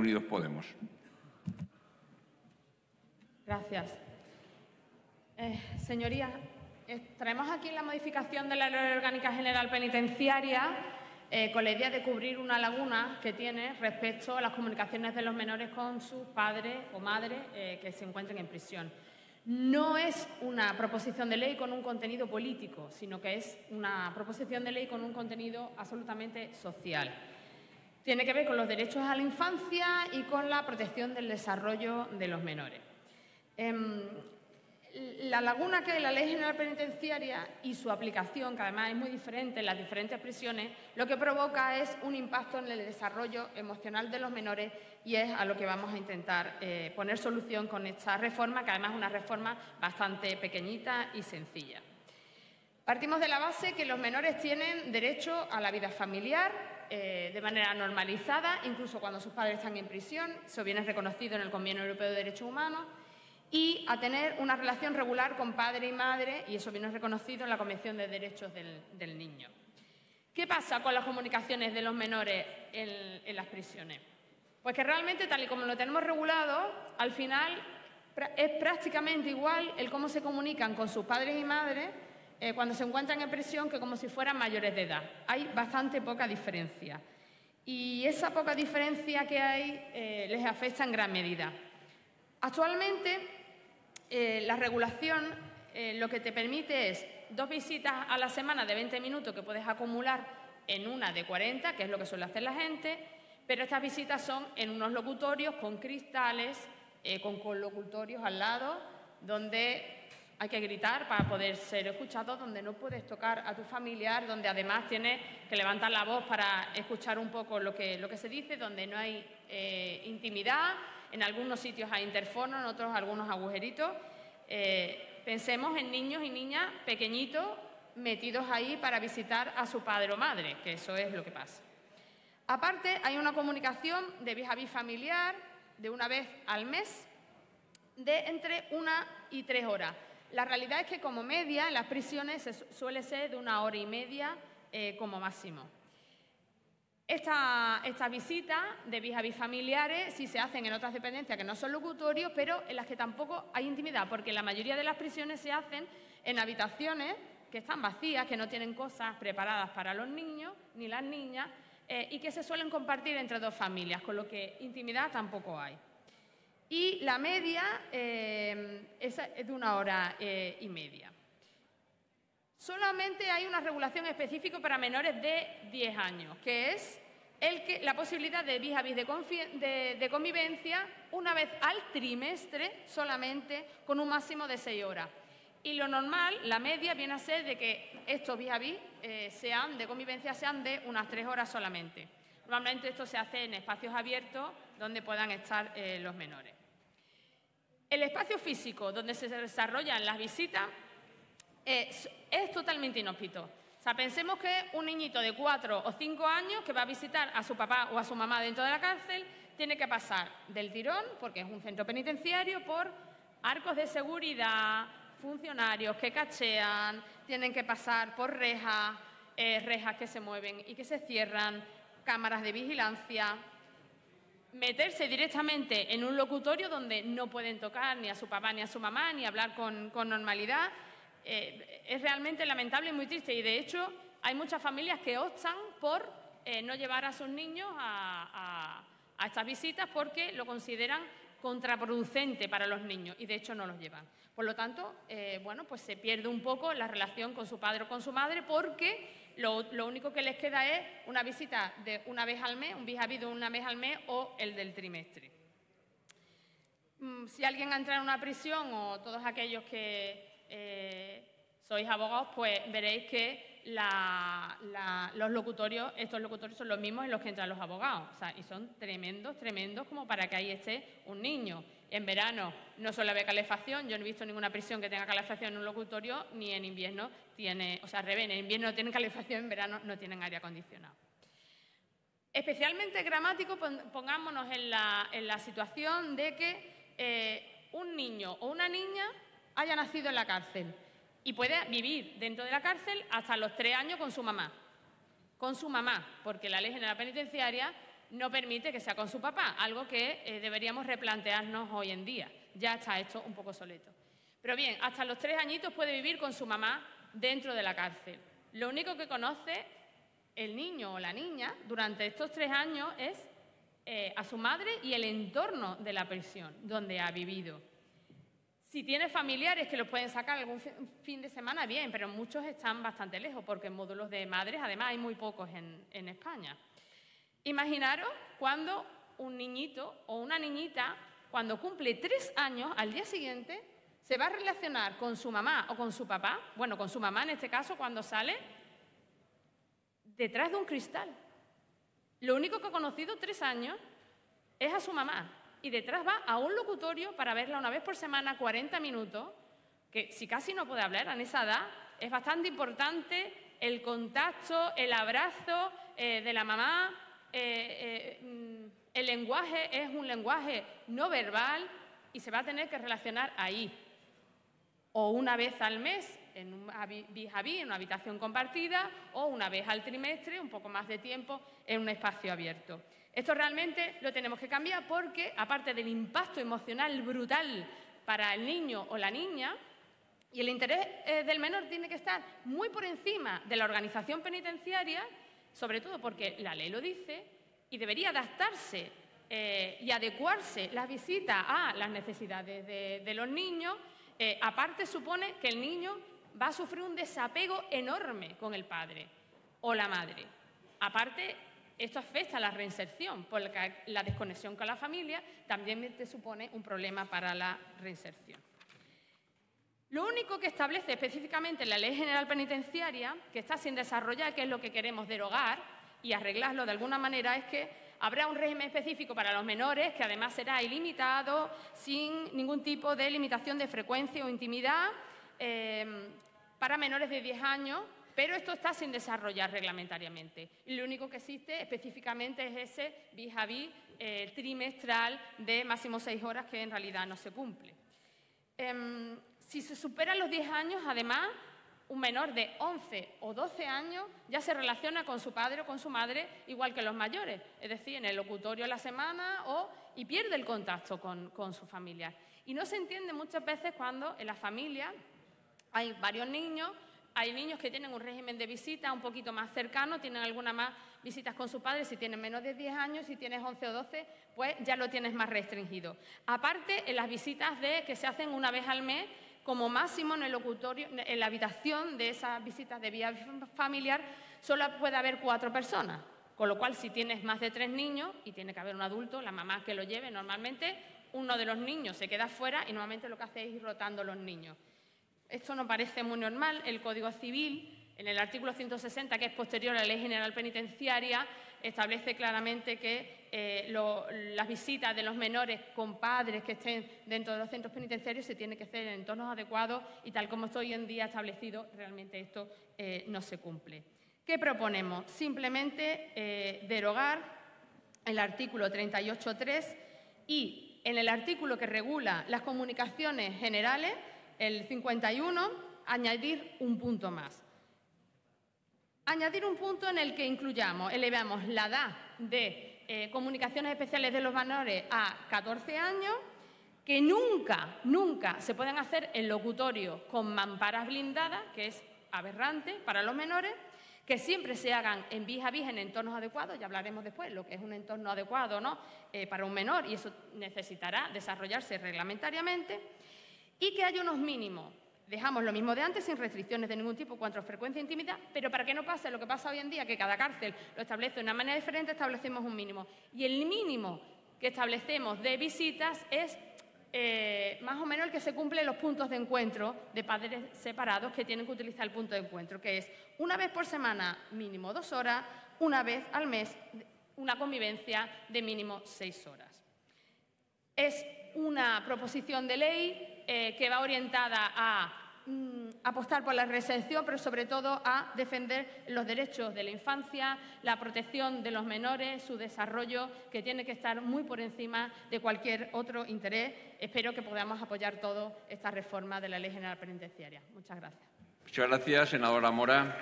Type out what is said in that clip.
Unidos Podemos. Gracias. Eh, señorías, eh, traemos aquí la modificación de la Ley Orgánica General Penitenciaria eh, con la idea de cubrir una laguna que tiene respecto a las comunicaciones de los menores con sus padres o madres que se encuentren en prisión. No es una proposición de ley con un contenido político, sino que es una proposición de ley con un contenido absolutamente social. Tiene que ver con los derechos a la infancia y con la protección del desarrollo de los menores. Em, la laguna que la Ley General Penitenciaria y su aplicación, que además es muy diferente en las diferentes prisiones, lo que provoca es un impacto en el desarrollo emocional de los menores y es a lo que vamos a intentar eh, poner solución con esta reforma, que además es una reforma bastante pequeñita y sencilla. Partimos de la base que los menores tienen derecho a la vida familiar eh, de manera normalizada, incluso cuando sus padres están en prisión, eso viene reconocido en el Convenio Europeo de Derechos Humanos, y a tener una relación regular con padre y madre, y eso viene reconocido en la Convención de Derechos del, Niño. ¿Qué pasa con las comunicaciones de los menores en, las prisiones? Pues que realmente, tal y como lo tenemos regulado, al final es prácticamente igual el cómo se comunican con sus padres y madres eh, cuando se encuentran en prisión que como si fueran mayores de edad. Hay bastante poca diferencia. Y esa poca diferencia que hay eh, les afecta en gran medida. Actualmente, eh, la regulación eh, lo que te permite es dos visitas a la semana de 20 minutos que puedes acumular en una de 40, que es lo que suele hacer la gente, pero estas visitas son en unos locutorios con cristales, eh, con colocutorios al lado, donde hay que gritar para poder ser escuchado, donde no puedes tocar a tu familiar, donde además tienes que levantar la voz para escuchar un poco lo que, lo que se dice, donde no hay intimidad, en algunos sitios hay interfono, en otros algunos agujeritos. Eh, pensemos en niños y niñas pequeñitos metidos ahí para visitar a su padre o madre, que eso es lo que pasa. Aparte, hay una comunicación de vis a vis familiar de una vez al mes de entre una y tres horas. La realidad es que como media en las prisiones suele ser de una hora y media eh, como máximo. Estas esta visitas de vis a vis familiares sí se hacen en otras dependencias que no son locutorios, pero en las que tampoco hay intimidad, porque la mayoría de las prisiones se hacen en habitaciones que están vacías, que no tienen cosas preparadas para los niños ni las niñas eh, y que se suelen compartir entre dos familias, con lo que intimidad tampoco hay. Y la media eh, es de una hora eh, y media. Solamente hay una regulación específica para menores de 10 años, que es la posibilidad de vis a vis de, convivencia una vez al trimestre solamente con un máximo de 6 horas. Y lo normal, la media, viene a ser de que estos vis a vis sean de convivencia sean de unas 3 horas solamente. Normalmente esto se hace en espacios abiertos donde puedan estar eh, los menores. El espacio físico donde se desarrollan las visitas es, totalmente inhóspito. O sea, pensemos que un niñito de cuatro o cinco años que va a visitar a su papá o a su mamá dentro de la cárcel tiene que pasar del tirón, porque es un centro penitenciario, por arcos de seguridad, funcionarios que cachean, tienen que pasar por rejas, eh, rejas que se mueven y que se cierran, cámaras de vigilancia, meterse directamente en un locutorio donde no pueden tocar ni a su papá ni a su mamá, ni hablar con normalidad eh, es realmente lamentable y muy triste. Y de hecho, hay muchas familias que optan por eh, no llevar a sus niños a, estas visitas porque lo consideran contraproducente para los niños y de hecho no los llevan. Por lo tanto, eh, bueno, pues se pierde un poco la relación con su padre o con su madre porque lo, único que les queda es una visita de una vez al mes, un vis de una vez al mes o el del trimestre. Mm, si alguien entra en una prisión o todos aquellos que eh, sois abogados, pues veréis que los locutorios, estos locutorios son los mismos en los que entran los abogados. y son tremendos, tremendos como para que ahí esté un niño. En verano no suele haber calefacción, yo no he visto ninguna prisión que tenga calefacción en un locutorio, ni en invierno tiene, o sea, al en invierno no tienen calefacción, en verano no tienen aire acondicionado. Especialmente gramático, pongámonos en la, situación de que eh, un niño o una niña haya nacido en la cárcel y puede vivir dentro de la cárcel hasta los tres años con su mamá. Con su mamá, porque la ley general penitenciaria no permite que sea con su papá, algo que eh, deberíamos replantearnos hoy en día. Ya está esto un poco soleto. Pero bien, hasta los tres añitos puede vivir con su mamá dentro de la cárcel. Lo único que conoce el niño o la niña durante estos tres años es eh, a su madre y el entorno de la prisión donde ha vivido. Si tiene familiares que los pueden sacar algún fin de semana, bien, pero muchos están bastante lejos porque en módulos de madres además hay muy pocos en, España. Imaginaros cuando un niñito o una niñita, cuando cumple tres años, al día siguiente, se va a relacionar con su mamá o con su papá, bueno, con su mamá en este caso, cuando sale, detrás de un cristal. Lo único que ha conocido tres años es a su mamá y detrás va a un locutorio para verla una vez por semana, 40 minutos, que si casi no puede hablar en esa edad, es bastante importante el contacto, el abrazo eh, de la mamá. Eh, eh, mm, el lenguaje es un lenguaje no verbal y se va a tener que relacionar ahí. O una vez al mes en un vis a vis, en una habitación compartida, o una vez al trimestre, un poco más de tiempo, en un espacio abierto. Esto realmente lo tenemos que cambiar porque, aparte del impacto emocional brutal para el niño o la niña, y el interés eh, del menor tiene que estar muy por encima de la organización penitenciaria, sobre todo porque la ley lo dice, y debería adaptarse eh, y adecuarse la visita a las necesidades de, los niños. Eh, aparte supone que el niño va a sufrir un desapego enorme con el padre o la madre. Aparte, esto afecta a la reinserción, porque la desconexión con la familia también te supone un problema para la reinserción. Lo único que establece específicamente la Ley General Penitenciaria, que está sin desarrollar, que es lo que queremos derogar y arreglarlo de alguna manera, es que habrá un régimen específico para los menores, que además será ilimitado, sin ningún tipo de limitación de frecuencia o intimidad, eh, para menores de 10 años pero esto está sin desarrollar reglamentariamente. Y lo único que existe específicamente es ese vis a vis trimestral de máximo seis horas que en realidad no se cumple. Em, si se superan los 10 años, además, un menor de 11 o 12 años ya se relaciona con su padre o con su madre igual que los mayores, es decir, en el locutorio a la semana o, y pierde el contacto con, con su familia. Y no se entiende muchas veces cuando en la familia hay varios niños hay niños que tienen un régimen de visita un poquito más cercano, tienen algunas más visitas con su padre, si tienen menos de 10 años, si tienes 11 o 12, pues ya lo tienes más restringido. Aparte, en las visitas de, que se hacen una vez al mes, como máximo en el locutorio, en la habitación de esas visitas de vía familiar, solo puede haber cuatro personas. Con lo cual, si tienes más de tres niños y tiene que haber un adulto, la mamá que lo lleve, normalmente uno de los niños se queda fuera y normalmente lo que hace es ir rotando los niños. Esto no parece muy normal. El Código Civil, en el artículo 160, que es posterior a la Ley General Penitenciaria, establece claramente que eh, las visitas de los menores con padres que estén dentro de los centros penitenciarios se tienen que hacer en entornos adecuados y tal como está hoy en día establecido, realmente esto eh, no se cumple. ¿Qué proponemos? Simplemente eh, derogar el artículo 38.3 y en el artículo que regula las comunicaciones generales el 51, añadir un punto más. Añadir un punto en el que incluyamos, elevamos la edad de eh, comunicaciones especiales de los menores a 14 años, que nunca, nunca se pueden hacer en locutorio con mamparas blindadas, que es aberrante para los menores, que siempre se hagan en vis a en entornos adecuados, ya hablaremos después lo que es un entorno adecuado ¿no? Eh, para un menor y eso necesitará desarrollarse reglamentariamente y que haya unos mínimos. Dejamos lo mismo de antes, sin restricciones de ningún tipo cuanto a frecuencia e intimidad, pero para que no pase lo que pasa hoy en día, que cada cárcel lo establece de una manera diferente, establecemos un mínimo. Y el mínimo que establecemos de visitas es eh, más o menos el que se cumple en los puntos de encuentro de padres separados que tienen que utilizar el punto de encuentro, que es una vez por semana, mínimo dos horas, una vez al mes, una convivencia de mínimo seis horas. Es una proposición de ley eh, que va orientada a mm, apostar por la reinserción, pero sobre todo a defender los derechos de la infancia, la protección de los menores, su desarrollo, que tiene que estar muy por encima de cualquier otro interés. Espero que podamos apoyar todo esta reforma de la Ley General Penitenciaria. Muchas gracias. Muchas gracias, senadora Mora.